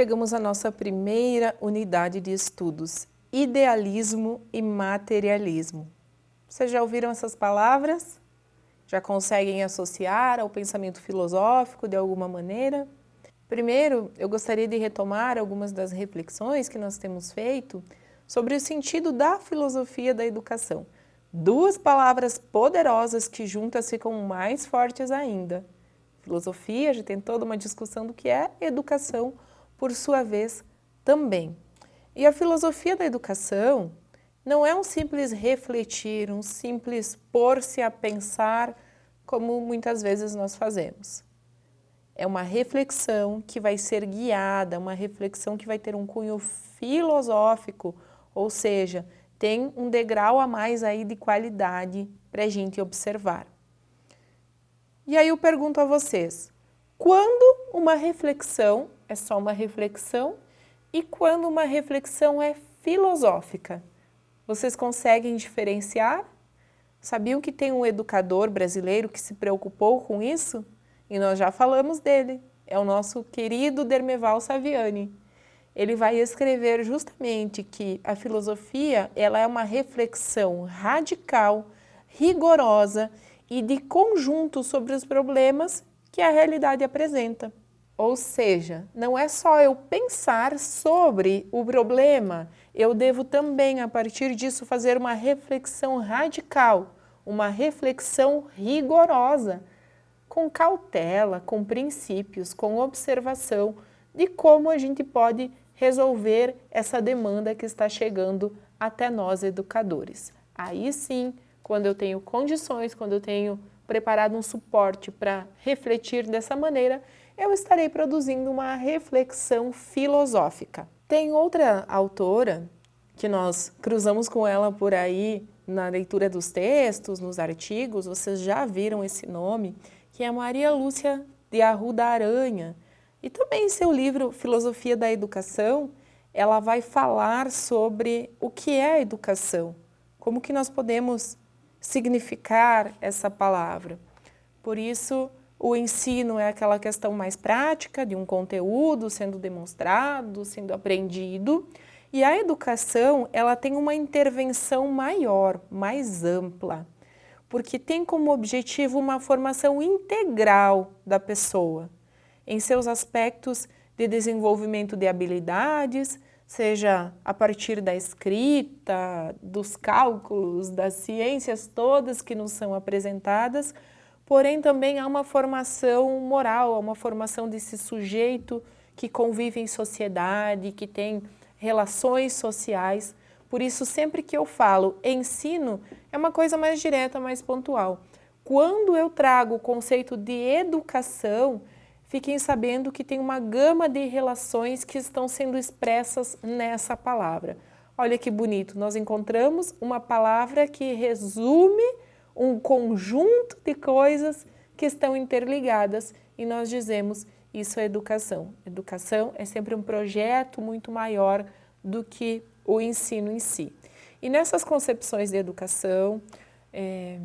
chegamos à nossa primeira unidade de estudos, idealismo e materialismo. Vocês já ouviram essas palavras? Já conseguem associar ao pensamento filosófico de alguma maneira? Primeiro, eu gostaria de retomar algumas das reflexões que nós temos feito sobre o sentido da filosofia da educação. Duas palavras poderosas que juntas ficam mais fortes ainda. Filosofia, já tem toda uma discussão do que é educação, por sua vez, também. E a filosofia da educação não é um simples refletir, um simples pôr-se a pensar, como muitas vezes nós fazemos. É uma reflexão que vai ser guiada, uma reflexão que vai ter um cunho filosófico, ou seja, tem um degrau a mais aí de qualidade para a gente observar. E aí eu pergunto a vocês, quando uma reflexão é só uma reflexão e quando uma reflexão é filosófica? Vocês conseguem diferenciar? Sabiam que tem um educador brasileiro que se preocupou com isso? E nós já falamos dele, é o nosso querido Dermeval Saviani. Ele vai escrever justamente que a filosofia ela é uma reflexão radical, rigorosa e de conjunto sobre os problemas que a realidade apresenta. Ou seja, não é só eu pensar sobre o problema, eu devo também, a partir disso, fazer uma reflexão radical, uma reflexão rigorosa, com cautela, com princípios, com observação de como a gente pode resolver essa demanda que está chegando até nós educadores. Aí sim, quando eu tenho condições, quando eu tenho preparado um suporte para refletir dessa maneira, eu estarei produzindo uma reflexão filosófica. Tem outra autora que nós cruzamos com ela por aí na leitura dos textos, nos artigos, vocês já viram esse nome, que é Maria Lúcia de Arruda Aranha. E também em seu livro Filosofia da Educação, ela vai falar sobre o que é a educação, como que nós podemos significar essa palavra. Por isso, o ensino é aquela questão mais prática de um conteúdo sendo demonstrado, sendo aprendido, e a educação ela tem uma intervenção maior, mais ampla, porque tem como objetivo uma formação integral da pessoa, em seus aspectos de desenvolvimento de habilidades, seja a partir da escrita, dos cálculos, das ciências todas que nos são apresentadas, porém também há uma formação moral, há uma formação desse sujeito que convive em sociedade, que tem relações sociais. Por isso, sempre que eu falo ensino, é uma coisa mais direta, mais pontual. Quando eu trago o conceito de educação, fiquem sabendo que tem uma gama de relações que estão sendo expressas nessa palavra. Olha que bonito, nós encontramos uma palavra que resume um conjunto de coisas que estão interligadas e nós dizemos isso é educação. Educação é sempre um projeto muito maior do que o ensino em si. E nessas concepções de educação, é,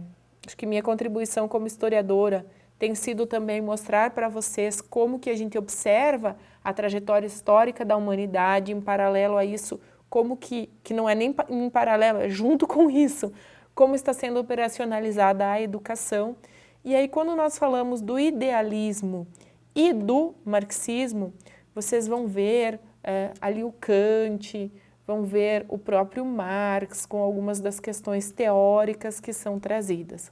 acho que minha contribuição como historiadora tem sido também mostrar para vocês como que a gente observa a trajetória histórica da humanidade em paralelo a isso, como que, que não é nem em paralelo, é junto com isso, como está sendo operacionalizada a educação. E aí, quando nós falamos do idealismo e do marxismo, vocês vão ver é, ali o Kant, vão ver o próprio Marx com algumas das questões teóricas que são trazidas.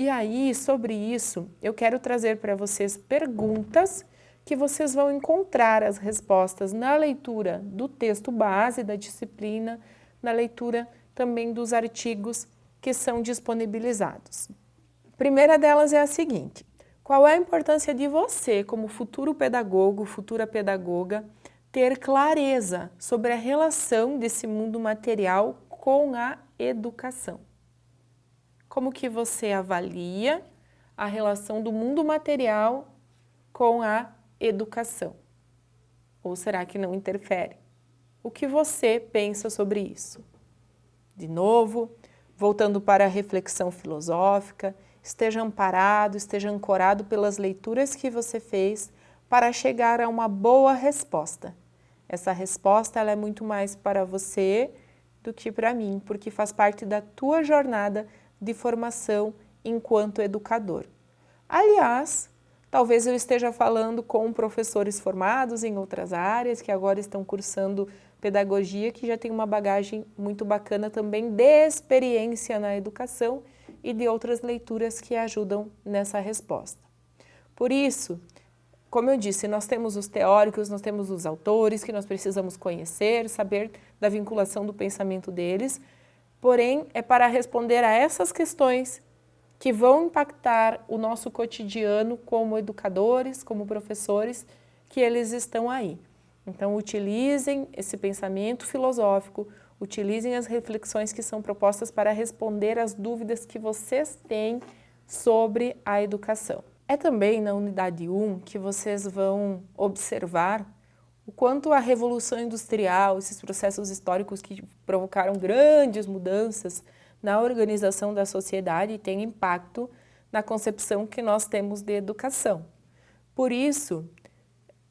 E aí, sobre isso, eu quero trazer para vocês perguntas que vocês vão encontrar as respostas na leitura do texto base da disciplina, na leitura também dos artigos que são disponibilizados. A primeira delas é a seguinte, qual é a importância de você, como futuro pedagogo, futura pedagoga, ter clareza sobre a relação desse mundo material com a educação? Como que você avalia a relação do mundo material com a educação? Ou será que não interfere? O que você pensa sobre isso? De novo, voltando para a reflexão filosófica, esteja amparado, esteja ancorado pelas leituras que você fez para chegar a uma boa resposta. Essa resposta ela é muito mais para você do que para mim, porque faz parte da tua jornada de formação enquanto educador. Aliás, talvez eu esteja falando com professores formados em outras áreas, que agora estão cursando pedagogia, que já tem uma bagagem muito bacana também de experiência na educação e de outras leituras que ajudam nessa resposta. Por isso, como eu disse, nós temos os teóricos, nós temos os autores que nós precisamos conhecer, saber da vinculação do pensamento deles, porém é para responder a essas questões que vão impactar o nosso cotidiano como educadores, como professores, que eles estão aí. Então utilizem esse pensamento filosófico, utilizem as reflexões que são propostas para responder às dúvidas que vocês têm sobre a educação. É também na unidade 1 que vocês vão observar o quanto a Revolução Industrial, esses processos históricos que provocaram grandes mudanças na organização da sociedade têm impacto na concepção que nós temos de educação. Por isso,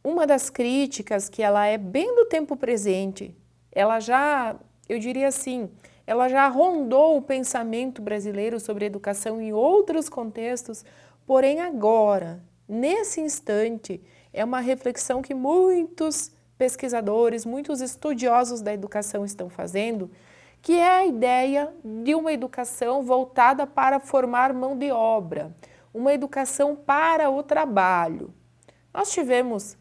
uma das críticas que ela é bem do tempo presente, ela já eu diria assim, ela já rondou o pensamento brasileiro sobre educação em outros contextos, porém agora, nesse instante, é uma reflexão que muitos pesquisadores, muitos estudiosos da educação estão fazendo, que é a ideia de uma educação voltada para formar mão de obra, uma educação para o trabalho. Nós tivemos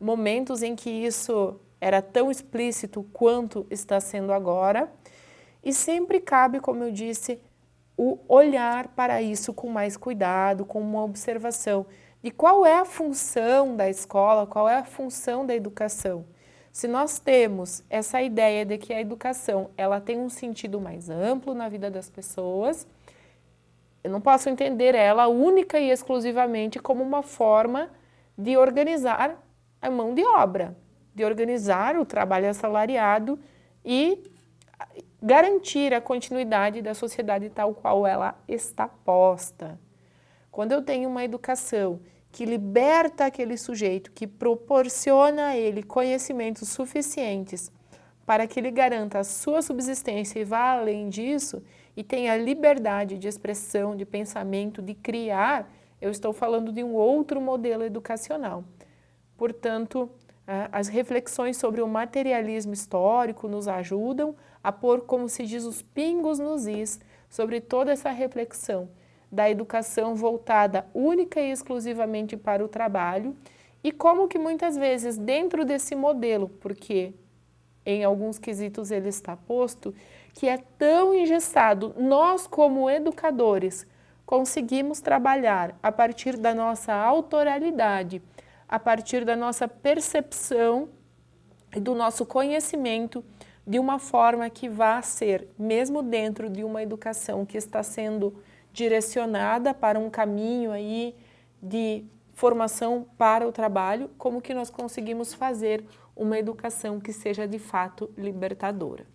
momentos em que isso era tão explícito quanto está sendo agora, e sempre cabe, como eu disse, o olhar para isso com mais cuidado, com uma observação de qual é a função da escola, qual é a função da educação. Se nós temos essa ideia de que a educação ela tem um sentido mais amplo na vida das pessoas, eu não posso entender ela única e exclusivamente como uma forma de organizar a mão de obra de organizar o trabalho assalariado e garantir a continuidade da sociedade tal qual ela está posta. Quando eu tenho uma educação que liberta aquele sujeito, que proporciona a ele conhecimentos suficientes para que ele garanta a sua subsistência e vá além disso, e tenha liberdade de expressão, de pensamento, de criar, eu estou falando de um outro modelo educacional. Portanto, as reflexões sobre o materialismo histórico nos ajudam a pôr, como se diz, os pingos nos is sobre toda essa reflexão da educação voltada única e exclusivamente para o trabalho e como que muitas vezes dentro desse modelo, porque em alguns quesitos ele está posto, que é tão engessado, nós como educadores conseguimos trabalhar a partir da nossa autoralidade, a partir da nossa percepção e do nosso conhecimento de uma forma que vá ser, mesmo dentro de uma educação que está sendo direcionada para um caminho aí de formação para o trabalho, como que nós conseguimos fazer uma educação que seja de fato libertadora.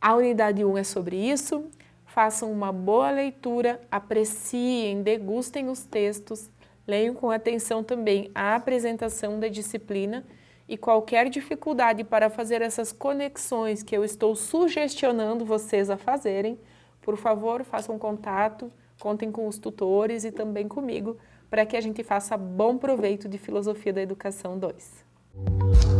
A unidade 1 é sobre isso, façam uma boa leitura, apreciem, degustem os textos, Leiam com atenção também a apresentação da disciplina e qualquer dificuldade para fazer essas conexões que eu estou sugestionando vocês a fazerem, por favor, façam contato, contem com os tutores e também comigo, para que a gente faça bom proveito de Filosofia da Educação 2.